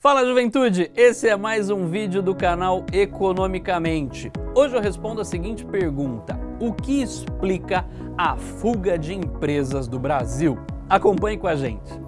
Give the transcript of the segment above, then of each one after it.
Fala juventude, esse é mais um vídeo do canal Economicamente. Hoje eu respondo a seguinte pergunta, o que explica a fuga de empresas do Brasil? Acompanhe com a gente.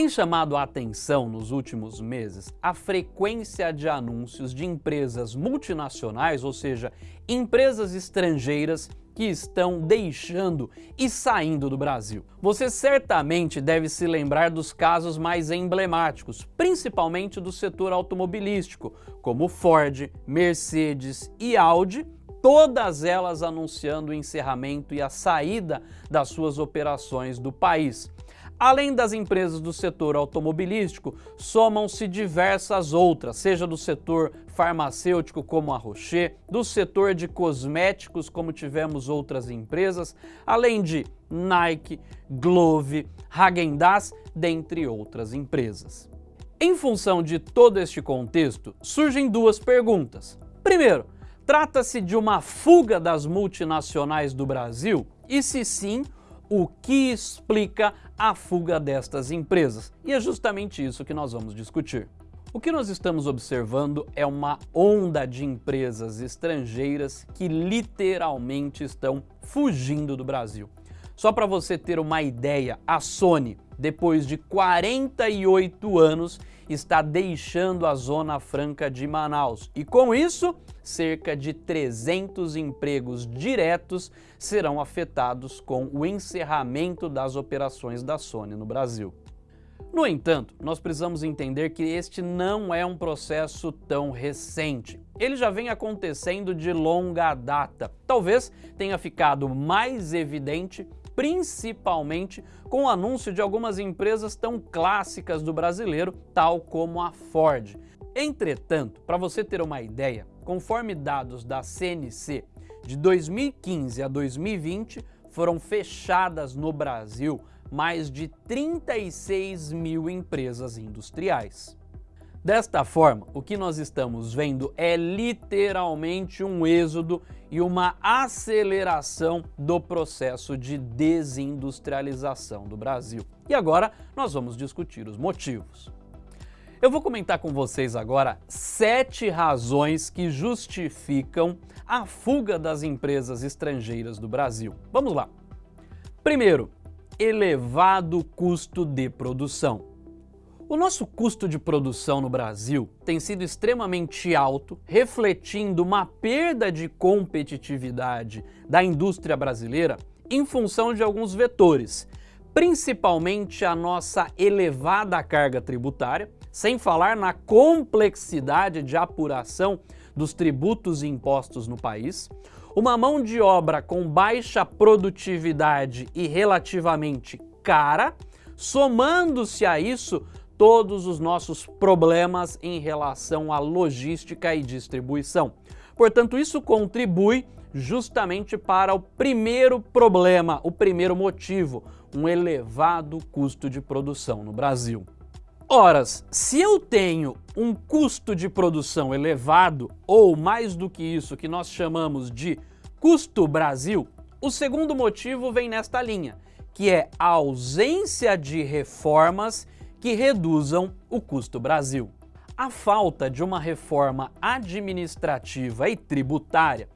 Tem chamado a atenção nos últimos meses a frequência de anúncios de empresas multinacionais, ou seja, empresas estrangeiras que estão deixando e saindo do Brasil. Você certamente deve se lembrar dos casos mais emblemáticos, principalmente do setor automobilístico, como Ford, Mercedes e Audi, todas elas anunciando o encerramento e a saída das suas operações do país. Além das empresas do setor automobilístico, somam-se diversas outras, seja do setor farmacêutico como a Rocher, do setor de cosméticos como tivemos outras empresas, além de Nike, Glove, Häagen-Dazs, dentre outras empresas. Em função de todo este contexto, surgem duas perguntas. Primeiro, trata-se de uma fuga das multinacionais do Brasil? E se sim, o que explica a fuga destas empresas. E é justamente isso que nós vamos discutir. O que nós estamos observando é uma onda de empresas estrangeiras que literalmente estão fugindo do Brasil. Só para você ter uma ideia, a Sony, depois de 48 anos, está deixando a Zona Franca de Manaus. E com isso, cerca de 300 empregos diretos serão afetados com o encerramento das operações da Sony no Brasil. No entanto, nós precisamos entender que este não é um processo tão recente. Ele já vem acontecendo de longa data. Talvez tenha ficado mais evidente principalmente com o anúncio de algumas empresas tão clássicas do brasileiro, tal como a Ford. Entretanto, para você ter uma ideia, conforme dados da CNC, de 2015 a 2020 foram fechadas no Brasil mais de 36 mil empresas industriais. Desta forma, o que nós estamos vendo é literalmente um êxodo e uma aceleração do processo de desindustrialização do Brasil. E agora nós vamos discutir os motivos. Eu vou comentar com vocês agora sete razões que justificam a fuga das empresas estrangeiras do Brasil. Vamos lá. Primeiro, elevado custo de produção. O nosso custo de produção no Brasil tem sido extremamente alto, refletindo uma perda de competitividade da indústria brasileira em função de alguns vetores, principalmente a nossa elevada carga tributária, sem falar na complexidade de apuração dos tributos e impostos no país, uma mão de obra com baixa produtividade e relativamente cara, somando-se a isso todos os nossos problemas em relação à logística e distribuição. Portanto, isso contribui justamente para o primeiro problema, o primeiro motivo, um elevado custo de produção no Brasil. Ora, se eu tenho um custo de produção elevado, ou mais do que isso, que nós chamamos de custo Brasil, o segundo motivo vem nesta linha, que é a ausência de reformas que reduzam o custo Brasil. A falta de uma reforma administrativa e tributária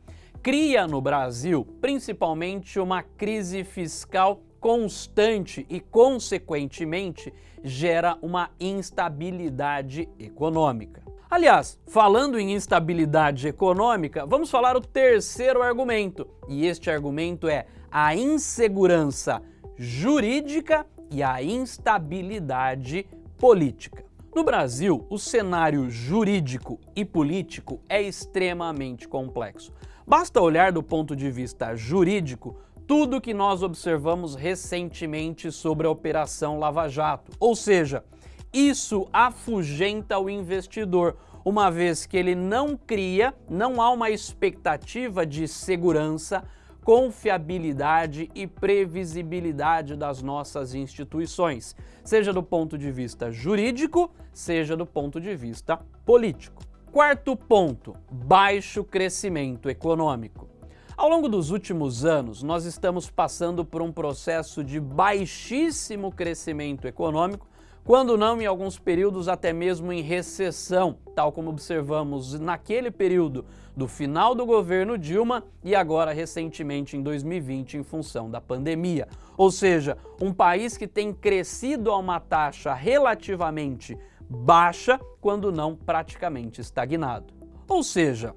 cria no Brasil principalmente uma crise fiscal constante e, consequentemente, gera uma instabilidade econômica. Aliás, falando em instabilidade econômica, vamos falar o terceiro argumento, e este argumento é a insegurança jurídica e a instabilidade política. No Brasil, o cenário jurídico e político é extremamente complexo. Basta olhar do ponto de vista jurídico tudo que nós observamos recentemente sobre a Operação Lava Jato, ou seja, isso afugenta o investidor, uma vez que ele não cria, não há uma expectativa de segurança confiabilidade e previsibilidade das nossas instituições, seja do ponto de vista jurídico, seja do ponto de vista político. Quarto ponto, baixo crescimento econômico. Ao longo dos últimos anos, nós estamos passando por um processo de baixíssimo crescimento econômico, quando não em alguns períodos até mesmo em recessão, tal como observamos naquele período do final do governo Dilma e agora recentemente em 2020 em função da pandemia. Ou seja, um país que tem crescido a uma taxa relativamente baixa, quando não praticamente estagnado. Ou seja,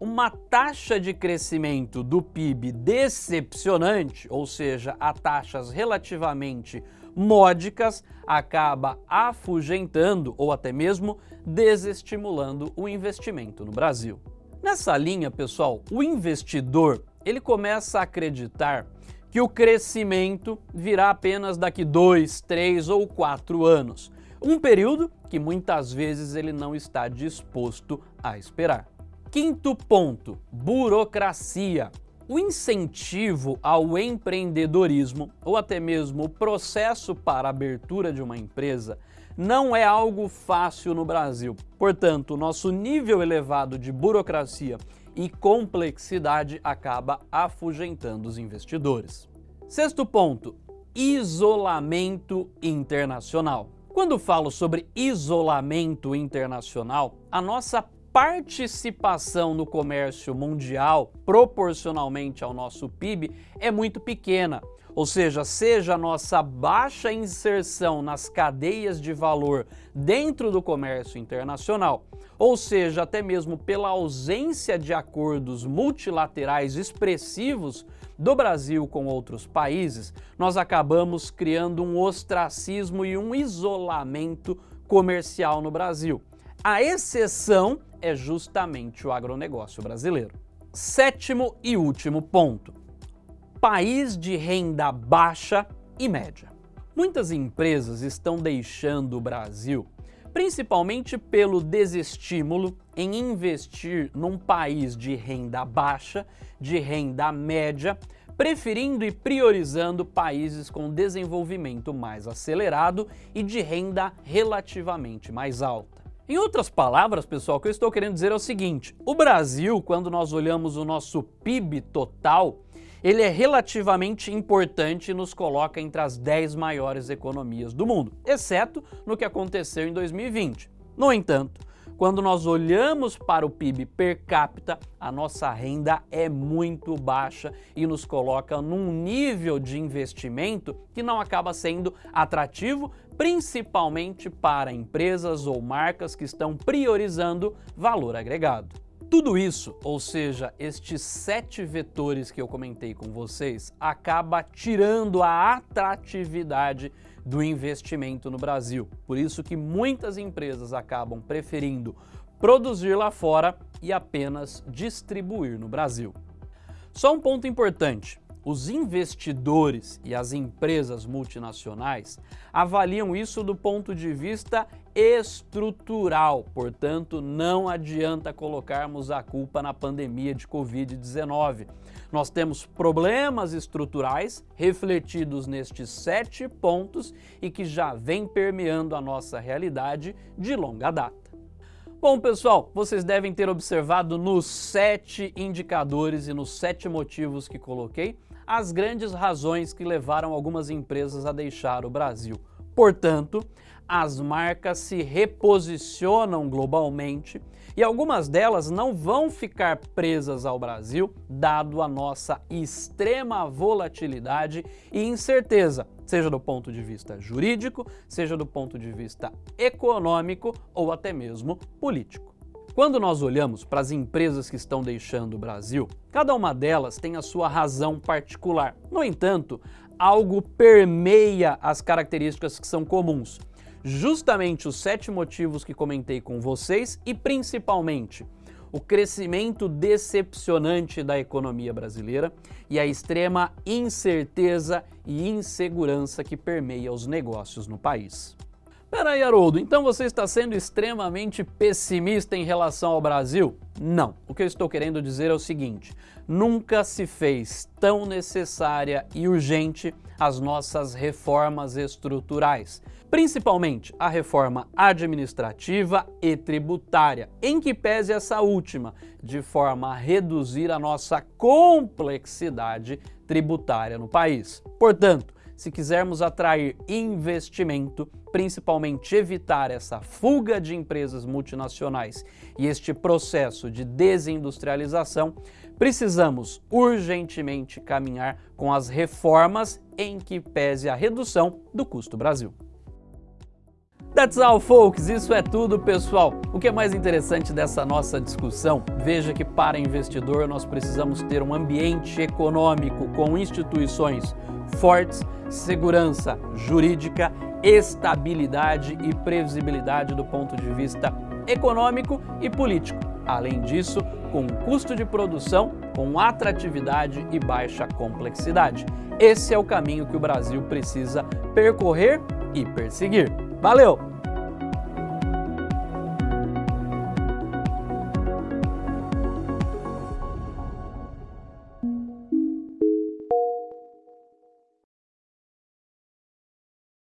uma taxa de crescimento do PIB decepcionante, ou seja, a taxas relativamente módicas, acaba afugentando ou até mesmo desestimulando o investimento no Brasil. Nessa linha, pessoal, o investidor ele começa a acreditar que o crescimento virá apenas daqui dois, três ou quatro anos, um período que muitas vezes ele não está disposto a esperar. Quinto ponto, burocracia. O incentivo ao empreendedorismo ou até mesmo o processo para abertura de uma empresa não é algo fácil no Brasil. Portanto, nosso nível elevado de burocracia e complexidade acaba afugentando os investidores. Sexto ponto, isolamento internacional. Quando falo sobre isolamento internacional, a nossa participação no comércio mundial, proporcionalmente ao nosso PIB, é muito pequena. Ou seja, seja a nossa baixa inserção nas cadeias de valor dentro do comércio internacional, ou seja, até mesmo pela ausência de acordos multilaterais expressivos do Brasil com outros países, nós acabamos criando um ostracismo e um isolamento comercial no Brasil. A exceção é justamente o agronegócio brasileiro. Sétimo e último ponto. País de renda baixa e média. Muitas empresas estão deixando o Brasil principalmente pelo desestímulo em investir num país de renda baixa, de renda média, preferindo e priorizando países com desenvolvimento mais acelerado e de renda relativamente mais alta. Em outras palavras, pessoal, o que eu estou querendo dizer é o seguinte, o Brasil, quando nós olhamos o nosso PIB total, ele é relativamente importante e nos coloca entre as 10 maiores economias do mundo, exceto no que aconteceu em 2020. No entanto, quando nós olhamos para o PIB per capita, a nossa renda é muito baixa e nos coloca num nível de investimento que não acaba sendo atrativo, principalmente para empresas ou marcas que estão priorizando valor agregado. Tudo isso, ou seja, estes sete vetores que eu comentei com vocês, acaba tirando a atratividade do investimento no Brasil. Por isso que muitas empresas acabam preferindo produzir lá fora e apenas distribuir no Brasil. Só um ponto importante, os investidores e as empresas multinacionais avaliam isso do ponto de vista estrutural, portanto não adianta colocarmos a culpa na pandemia de Covid-19. Nós temos problemas estruturais refletidos nestes sete pontos e que já vem permeando a nossa realidade de longa data. Bom, pessoal, vocês devem ter observado nos sete indicadores e nos sete motivos que coloquei as grandes razões que levaram algumas empresas a deixar o Brasil. Portanto, as marcas se reposicionam globalmente e algumas delas não vão ficar presas ao Brasil, dado a nossa extrema volatilidade e incerteza, seja do ponto de vista jurídico, seja do ponto de vista econômico ou até mesmo político. Quando nós olhamos para as empresas que estão deixando o Brasil, cada uma delas tem a sua razão particular. No entanto, algo permeia as características que são comuns justamente os sete motivos que comentei com vocês e principalmente o crescimento decepcionante da economia brasileira e a extrema incerteza e insegurança que permeia os negócios no país. Peraí, Haroldo, então você está sendo extremamente pessimista em relação ao Brasil? Não. O que eu estou querendo dizer é o seguinte, nunca se fez tão necessária e urgente as nossas reformas estruturais, principalmente a reforma administrativa e tributária, em que pese essa última, de forma a reduzir a nossa complexidade tributária no país. Portanto, se quisermos atrair investimento, principalmente evitar essa fuga de empresas multinacionais e este processo de desindustrialização, precisamos urgentemente caminhar com as reformas em que pese a redução do custo Brasil. That's all, folks. Isso é tudo, pessoal. O que é mais interessante dessa nossa discussão? Veja que para investidor nós precisamos ter um ambiente econômico com instituições fortes, segurança jurídica, estabilidade e previsibilidade do ponto de vista econômico e político. Além disso, com custo de produção, com atratividade e baixa complexidade. Esse é o caminho que o Brasil precisa percorrer e perseguir. Valeu!